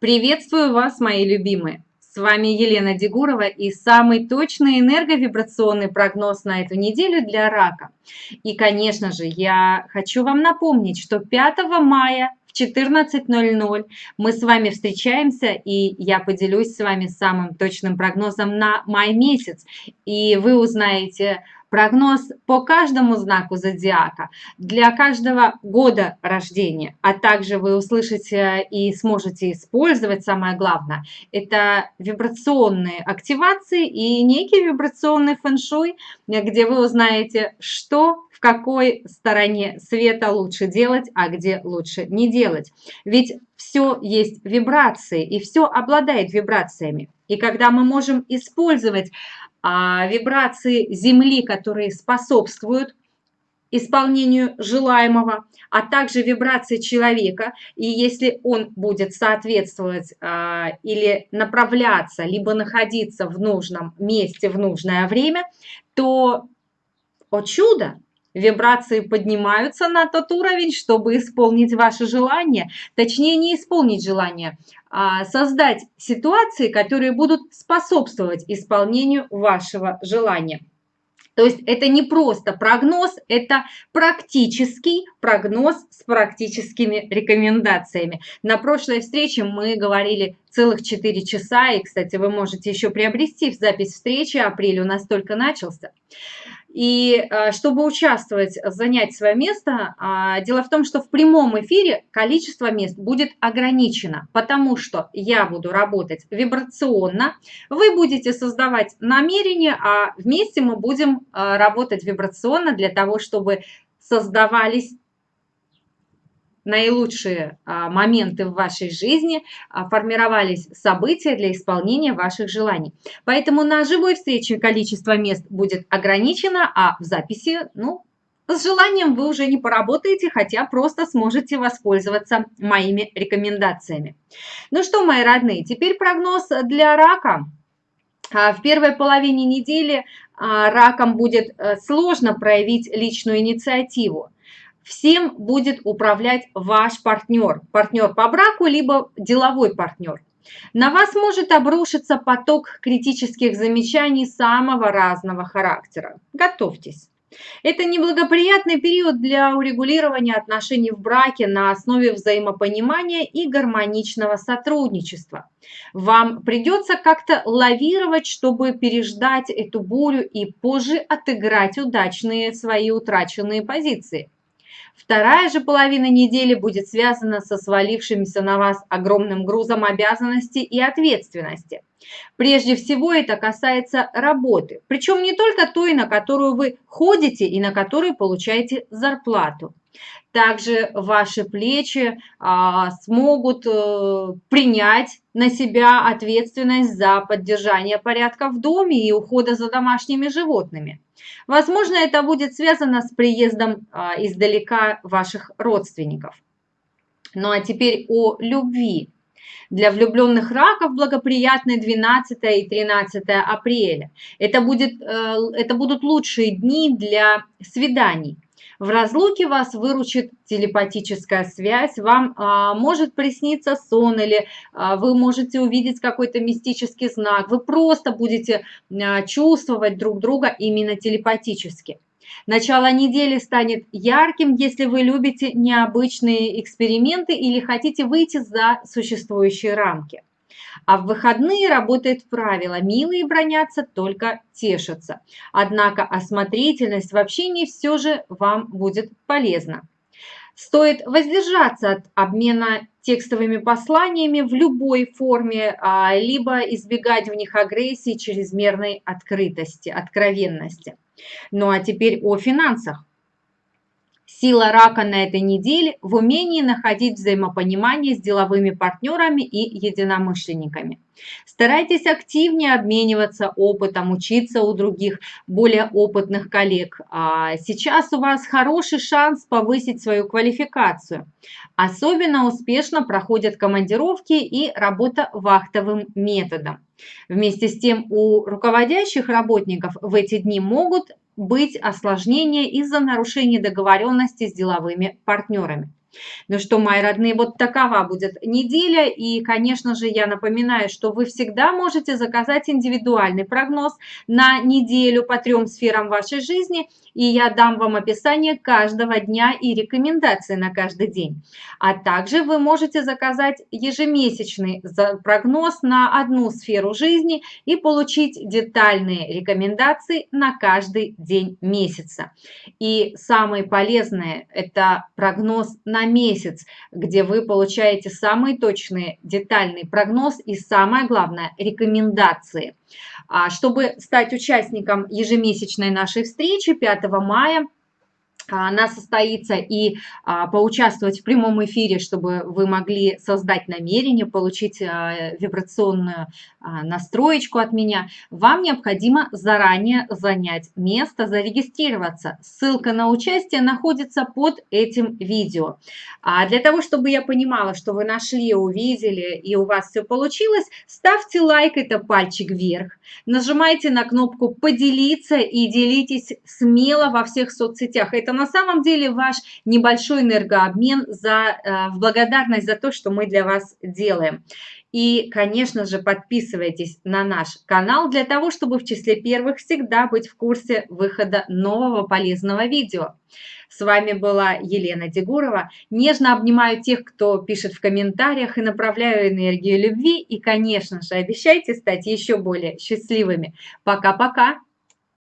Приветствую вас, мои любимые! С вами Елена Дегурова и самый точный энерговибрационный прогноз на эту неделю для рака. И, конечно же, я хочу вам напомнить, что 5 мая в 14.00 мы с вами встречаемся, и я поделюсь с вами самым точным прогнозом на май месяц. И вы узнаете прогноз по каждому знаку зодиака для каждого года рождения, а также вы услышите и сможете использовать, самое главное, это вибрационные активации и некий вибрационный фэн-шуй, где вы узнаете, что в какой стороне света лучше делать, а где лучше не делать. Ведь все есть вибрации, и все обладает вибрациями. И когда мы можем использовать вибрации Земли, которые способствуют исполнению желаемого, а также вибрации человека. И если он будет соответствовать а, или направляться, либо находиться в нужном месте в нужное время, то, о чудо, вибрации поднимаются на тот уровень, чтобы исполнить ваше желание, точнее не исполнить желание, а создать ситуации, которые будут способствовать исполнению вашего желания. То есть это не просто прогноз, это практический прогноз с практическими рекомендациями. На прошлой встрече мы говорили целых 4 часа, и, кстати, вы можете еще приобрести запись встречи, апрель у нас только начался. И э, чтобы участвовать, занять свое место, а, дело в том, что в прямом эфире количество мест будет ограничено, потому что я буду работать вибрационно, вы будете создавать намерения, а вместе мы будем э, работать вибрационно для того, чтобы создавались наилучшие а, моменты в вашей жизни, а, формировались события для исполнения ваших желаний. Поэтому на живой встрече количество мест будет ограничено, а в записи, ну, с желанием вы уже не поработаете, хотя просто сможете воспользоваться моими рекомендациями. Ну что, мои родные, теперь прогноз для рака. А, в первой половине недели раком будет э, сложно проявить личную инициативу всем будет управлять ваш партнер, партнер по браку, либо деловой партнер. На вас может обрушиться поток критических замечаний самого разного характера. Готовьтесь. Это неблагоприятный период для урегулирования отношений в браке на основе взаимопонимания и гармоничного сотрудничества. Вам придется как-то лавировать, чтобы переждать эту бурю и позже отыграть удачные свои утраченные позиции. Вторая же половина недели будет связана со свалившимся на вас огромным грузом обязанностей и ответственности. Прежде всего это касается работы, причем не только той, на которую вы ходите и на которой получаете зарплату. Также ваши плечи а, смогут а, принять на себя ответственность за поддержание порядка в доме и ухода за домашними животными. Возможно, это будет связано с приездом а, издалека ваших родственников. Ну а теперь о любви. Для влюбленных раков благоприятны 12 и 13 апреля. Это, будет, э, это будут лучшие дни для свиданий. В разлуке вас выручит телепатическая связь, вам а, может присниться сон или а, вы можете увидеть какой-то мистический знак. Вы просто будете а, чувствовать друг друга именно телепатически. Начало недели станет ярким, если вы любите необычные эксперименты или хотите выйти за существующие рамки. А в выходные работает правило «милые бронятся, только тешатся». Однако осмотрительность в общении все же вам будет полезна. Стоит воздержаться от обмена текстовыми посланиями в любой форме, а, либо избегать в них агрессии, чрезмерной открытости, откровенности. Ну а теперь о финансах. Сила рака на этой неделе в умении находить взаимопонимание с деловыми партнерами и единомышленниками. Старайтесь активнее обмениваться опытом, учиться у других более опытных коллег. А сейчас у вас хороший шанс повысить свою квалификацию. Особенно успешно проходят командировки и работа вахтовым методом. Вместе с тем у руководящих работников в эти дни могут быть осложнения из-за нарушения договоренности с деловыми партнерами. Ну что, мои родные, вот такова будет неделя. И, конечно же, я напоминаю, что вы всегда можете заказать индивидуальный прогноз на неделю по трем сферам вашей жизни. И я дам вам описание каждого дня и рекомендации на каждый день. А также вы можете заказать ежемесячный прогноз на одну сферу жизни и получить детальные рекомендации на каждый день месяца. И самое полезное – это прогноз на месяц, где вы получаете самый точный детальный прогноз и, самое главное, рекомендации. А чтобы стать участником ежемесячной нашей встречи 5 мая, она состоится и а, поучаствовать в прямом эфире, чтобы вы могли создать намерение, получить а, вибрационную а, настроечку от меня, вам необходимо заранее занять место, зарегистрироваться. Ссылка на участие находится под этим видео. А для того, чтобы я понимала, что вы нашли, увидели и у вас все получилось, ставьте лайк, это пальчик вверх. Нажимайте на кнопку «Поделиться» и делитесь смело во всех соцсетях. Это на самом деле ваш небольшой энергообмен за, э, в благодарность за то, что мы для вас делаем. И, конечно же, подписывайтесь на наш канал для того, чтобы в числе первых всегда быть в курсе выхода нового полезного видео. С вами была Елена Дегурова. Нежно обнимаю тех, кто пишет в комментариях и направляю энергию любви. И, конечно же, обещайте стать еще более счастливыми. Пока-пока!